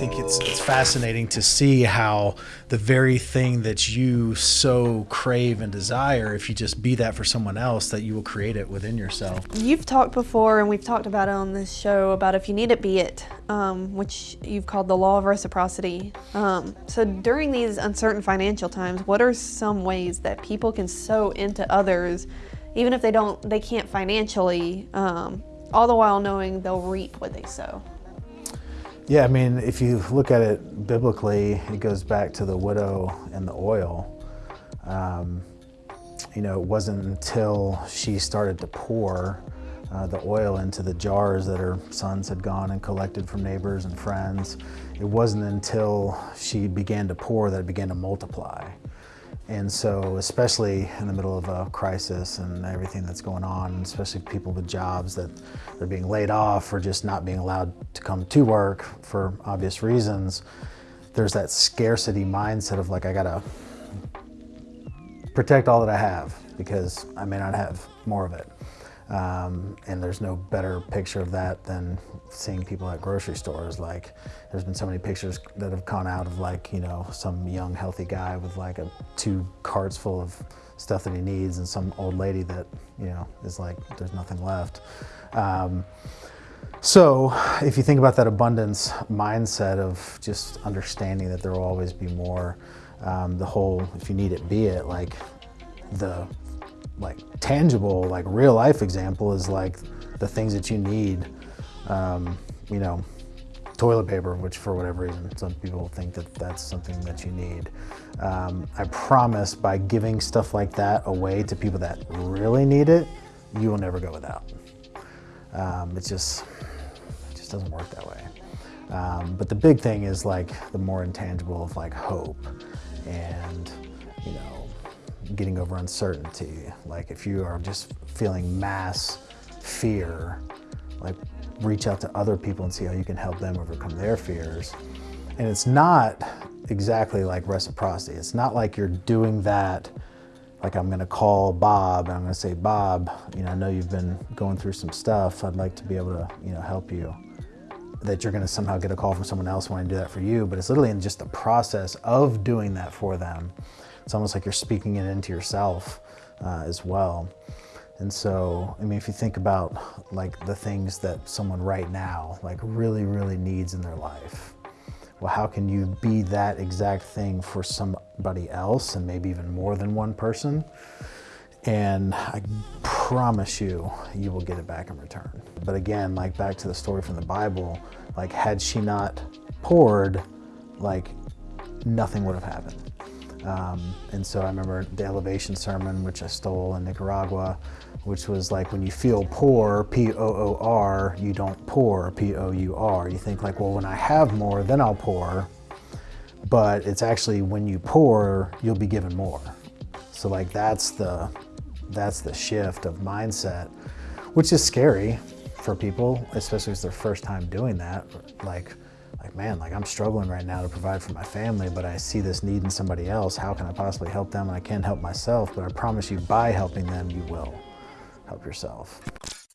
think it's it's fascinating to see how the very thing that you so crave and desire, if you just be that for someone else, that you will create it within yourself. You've talked before, and we've talked about it on this show about if you need it, be it, um, which you've called the law of reciprocity. Um, so during these uncertain financial times, what are some ways that people can sow into others, even if they don't, they can't financially, um, all the while knowing they'll reap what they sow? Yeah, I mean, if you look at it biblically, it goes back to the widow and the oil. Um, you know, it wasn't until she started to pour uh, the oil into the jars that her sons had gone and collected from neighbors and friends. It wasn't until she began to pour that it began to multiply. And so, especially in the middle of a crisis and everything that's going on, especially people with jobs that they're being laid off or just not being allowed to come to work for obvious reasons, there's that scarcity mindset of like, I gotta protect all that I have because I may not have more of it. Um, and there's no better picture of that than seeing people at grocery stores. Like, there's been so many pictures that have gone out of like, you know, some young healthy guy with like a two carts full of stuff that he needs and some old lady that, you know, is like, there's nothing left. Um, so if you think about that abundance mindset of just understanding that there will always be more, um, the whole, if you need it, be it, like the like tangible, like real life example is like the things that you need. Um, you know, toilet paper, which for whatever reason, some people think that that's something that you need. Um, I promise by giving stuff like that away to people that really need it, you will never go without. Um, it's just, it just doesn't work that way. Um, but the big thing is like the more intangible of like hope and, you know, getting over uncertainty. Like if you are just feeling mass fear, like reach out to other people and see how you can help them overcome their fears. And it's not exactly like reciprocity. It's not like you're doing that like I'm gonna call Bob and I'm gonna say, Bob, you know, I know you've been going through some stuff. I'd like to be able to, you know, help you. That you're gonna somehow get a call from someone else wanting to do that for you, but it's literally in just the process of doing that for them it's almost like you're speaking it into yourself uh, as well. And so, I mean, if you think about like the things that someone right now like really, really needs in their life, well, how can you be that exact thing for somebody else and maybe even more than one person? And I promise you, you will get it back in return. But again, like back to the story from the Bible, like had she not poured, like nothing would have happened. Um, and so I remember the elevation sermon, which I stole in Nicaragua, which was like when you feel poor, P-O-O-R, you don't pour, P-O-U-R. You think like, well, when I have more, then I'll pour. But it's actually when you pour, you'll be given more. So like that's the, that's the shift of mindset, which is scary for people, especially if it's their first time doing that. Like, like, man, like I'm struggling right now to provide for my family, but I see this need in somebody else. How can I possibly help them? I can't help myself, but I promise you by helping them, you will help yourself.